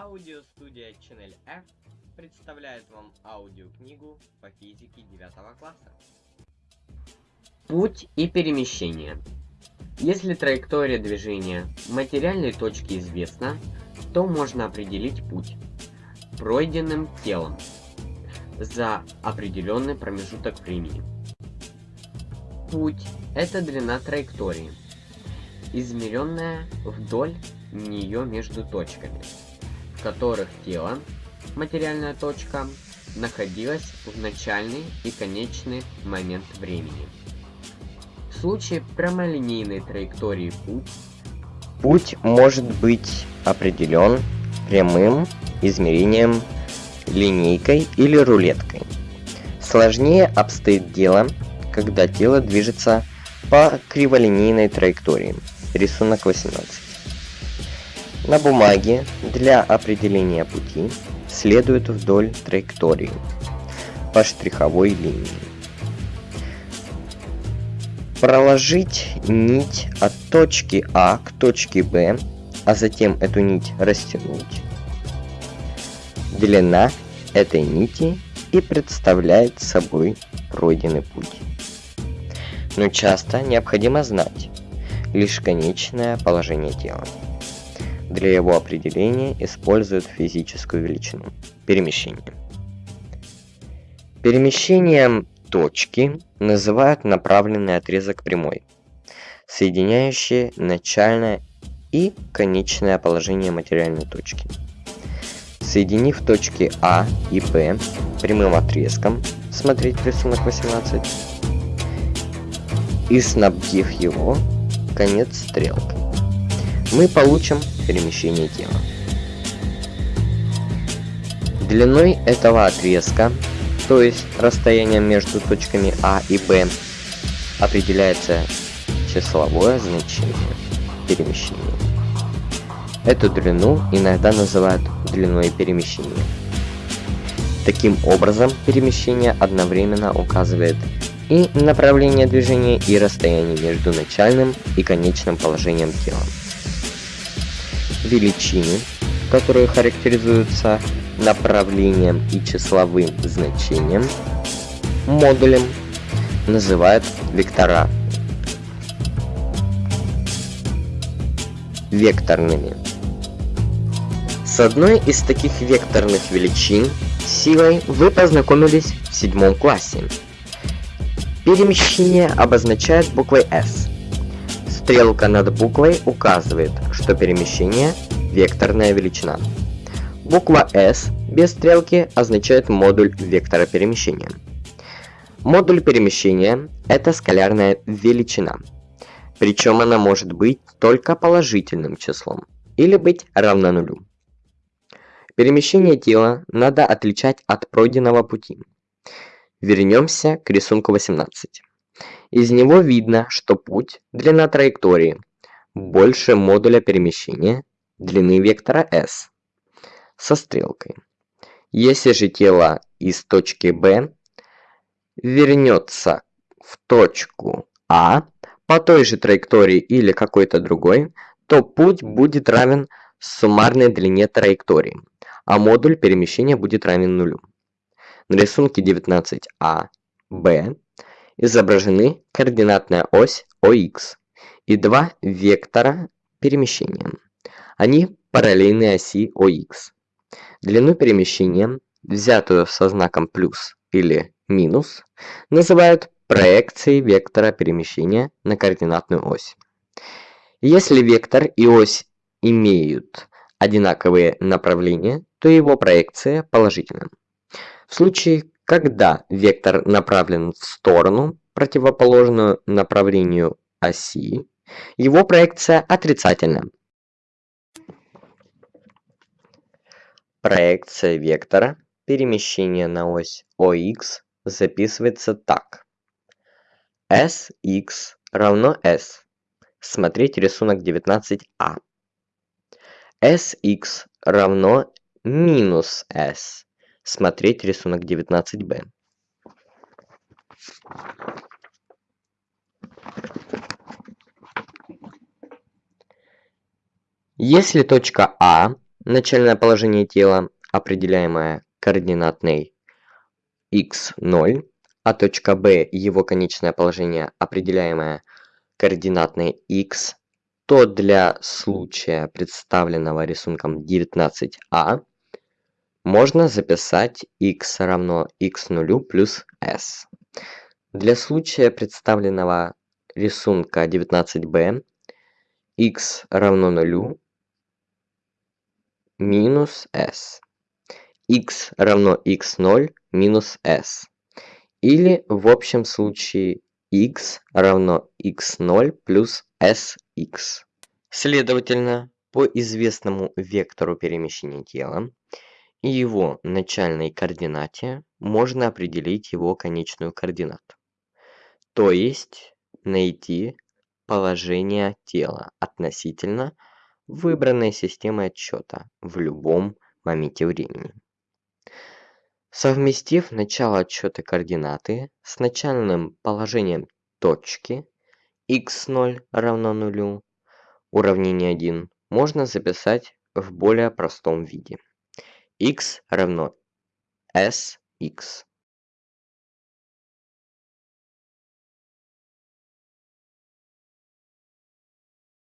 Аудиостудия Channel F представляет вам аудиокнигу по физике 9 класса. Путь и перемещение. Если траектория движения материальной точки известна, то можно определить путь пройденным телом за определенный промежуток времени. Путь – это длина траектории, измеренная вдоль нее между точками в которых тело, материальная точка, находилась в начальный и конечный момент времени. В случае прямолинейной траектории путь, путь может быть определен прямым измерением линейкой или рулеткой. Сложнее обстоит дело, когда тело движется по криволинейной траектории. Рисунок 18. На бумаге для определения пути следует вдоль траектории по штриховой линии. Проложить нить от точки А к точке Б, а затем эту нить растянуть. Длина этой нити и представляет собой пройденный путь. Но часто необходимо знать лишь конечное положение тела. Для его определения используют физическую величину – перемещение. Перемещением точки называют направленный отрезок прямой, соединяющий начальное и конечное положение материальной точки. Соединив точки А и Б прямым отрезком, смотреть рисунок 18, и снабдив его конец стрелкой мы получим перемещение тела. Длиной этого отрезка, то есть расстоянием между точками А и Б, определяется числовое значение перемещения. Эту длину иногда называют длиной перемещения. Таким образом, перемещение одновременно указывает и направление движения, и расстояние между начальным и конечным положением тела величины, которые характеризуются направлением и числовым значением, модулем называют вектора векторными. С одной из таких векторных величин силой вы познакомились в седьмом классе. Перемещение обозначает буквой S. Стрелка над буквой указывает, что перемещение – векторная величина. Буква S без стрелки означает модуль вектора перемещения. Модуль перемещения – это скалярная величина. Причем она может быть только положительным числом или быть равна нулю. Перемещение тела надо отличать от пройденного пути. Вернемся к рисунку 18. Из него видно, что путь, длина траектории, больше модуля перемещения, длины вектора s, со стрелкой. Если же тело из точки B вернется в точку А по той же траектории или какой-то другой, то путь будет равен суммарной длине траектории, а модуль перемещения будет равен нулю. На рисунке 19А, Б изображены координатная ось ОХ и два вектора перемещения. Они параллельны оси ОХ. Длину перемещения, взятую со знаком плюс или минус, называют проекцией вектора перемещения на координатную ось. Если вектор и ось имеют одинаковые направления, то его проекция положительна. В случае, когда вектор направлен в сторону, противоположную направлению оси, его проекция отрицательна. Проекция вектора перемещения на ось ОХ записывается так. Sx равно S. Смотреть рисунок 19а. Sx равно минус S смотреть рисунок 19b. Если точка А начальное положение тела, определяемое координатной x0, а точка B его конечное положение, определяемое координатной x, то для случая, представленного рисунком 19а, можно записать x равно x0 плюс s. Для случая, представленного рисунка 19b, x равно 0 минус s. x равно x0 минус s. Или в общем случае x равно x0 плюс sx. Следовательно, по известному вектору перемещения тела и его начальной координате можно определить его конечную координату. То есть найти положение тела относительно выбранной системы отсчета в любом моменте времени. Совместив начало отсчета координаты с начальным положением точки x0 равно нулю, уравнение 1 можно записать в более простом виде. X равно sx.